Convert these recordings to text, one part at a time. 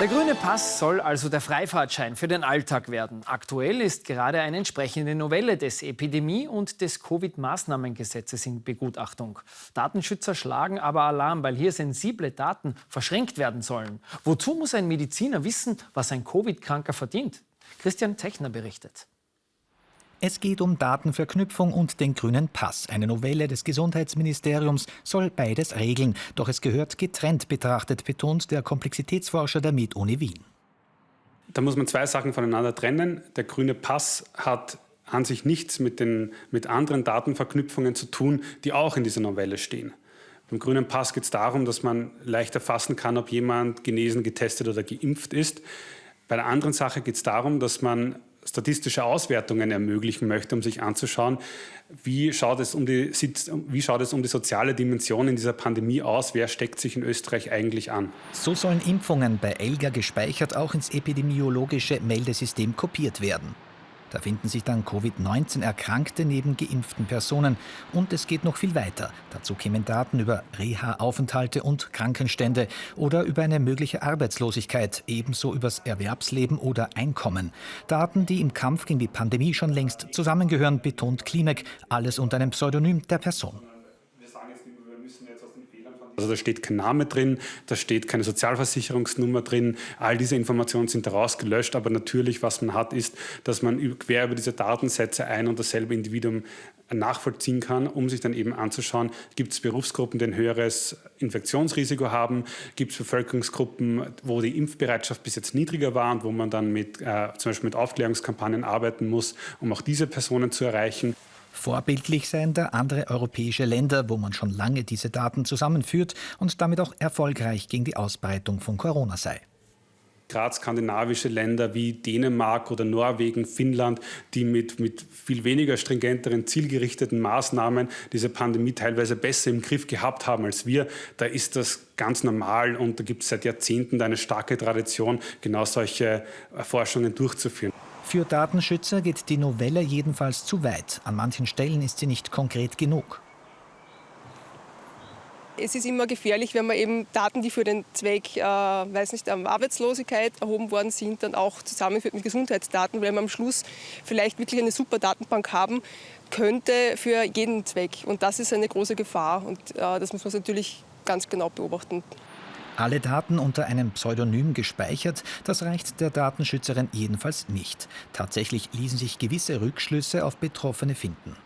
Der grüne Pass soll also der Freifahrtschein für den Alltag werden. Aktuell ist gerade eine entsprechende Novelle des Epidemie- und des Covid-Maßnahmengesetzes in Begutachtung. Datenschützer schlagen aber Alarm, weil hier sensible Daten verschränkt werden sollen. Wozu muss ein Mediziner wissen, was ein Covid-Kranker verdient? Christian Techner berichtet. Es geht um Datenverknüpfung und den grünen Pass. Eine Novelle des Gesundheitsministeriums soll beides regeln. Doch es gehört getrennt betrachtet, betont der Komplexitätsforscher der Med-Uni Wien. Da muss man zwei Sachen voneinander trennen. Der grüne Pass hat an sich nichts mit, den, mit anderen Datenverknüpfungen zu tun, die auch in dieser Novelle stehen. Beim grünen Pass geht es darum, dass man leicht erfassen kann, ob jemand genesen, getestet oder geimpft ist. Bei der anderen Sache geht es darum, dass man statistische Auswertungen ermöglichen möchte, um sich anzuschauen, wie schaut, es um die, wie schaut es um die soziale Dimension in dieser Pandemie aus, wer steckt sich in Österreich eigentlich an. So sollen Impfungen bei ELGA gespeichert auch ins epidemiologische Meldesystem kopiert werden. Da finden sich dann Covid-19-Erkrankte neben geimpften Personen. Und es geht noch viel weiter. Dazu kämen Daten über Reha-Aufenthalte und Krankenstände oder über eine mögliche Arbeitslosigkeit, ebenso übers Erwerbsleben oder Einkommen. Daten, die im Kampf gegen die Pandemie schon längst zusammengehören, betont Klimek, alles unter einem Pseudonym der Person. Also da steht kein Name drin, da steht keine Sozialversicherungsnummer drin. All diese Informationen sind rausgelöscht, aber natürlich, was man hat, ist, dass man quer über diese Datensätze ein und dasselbe Individuum nachvollziehen kann, um sich dann eben anzuschauen, gibt es Berufsgruppen, die ein höheres Infektionsrisiko haben, gibt es Bevölkerungsgruppen, wo die Impfbereitschaft bis jetzt niedriger war und wo man dann mit, äh, zum Beispiel mit Aufklärungskampagnen arbeiten muss, um auch diese Personen zu erreichen. Vorbildlich seien da andere europäische Länder, wo man schon lange diese Daten zusammenführt und damit auch erfolgreich gegen die Ausbreitung von Corona sei gerade skandinavische Länder wie Dänemark oder Norwegen, Finnland, die mit, mit viel weniger stringenteren, zielgerichteten Maßnahmen diese Pandemie teilweise besser im Griff gehabt haben als wir. Da ist das ganz normal und da gibt es seit Jahrzehnten eine starke Tradition, genau solche Forschungen durchzuführen. Für Datenschützer geht die Novelle jedenfalls zu weit. An manchen Stellen ist sie nicht konkret genug. Es ist immer gefährlich, wenn man eben Daten, die für den Zweck, äh, weiß nicht, Arbeitslosigkeit erhoben worden sind, dann auch zusammenführt mit Gesundheitsdaten, weil man am Schluss vielleicht wirklich eine super Datenbank haben könnte für jeden Zweck. Und das ist eine große Gefahr und äh, das muss man natürlich ganz genau beobachten. Alle Daten unter einem Pseudonym gespeichert, das reicht der Datenschützerin jedenfalls nicht. Tatsächlich ließen sich gewisse Rückschlüsse auf Betroffene finden.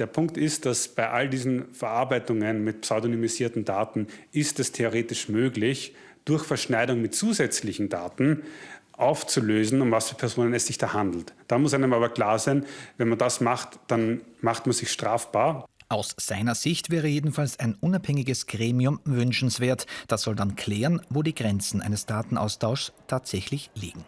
Der Punkt ist, dass bei all diesen Verarbeitungen mit pseudonymisierten Daten ist es theoretisch möglich, durch Verschneidung mit zusätzlichen Daten aufzulösen, um was für Personen es sich da handelt. Da muss einem aber klar sein, wenn man das macht, dann macht man sich strafbar. Aus seiner Sicht wäre jedenfalls ein unabhängiges Gremium wünschenswert. Das soll dann klären, wo die Grenzen eines Datenaustauschs tatsächlich liegen.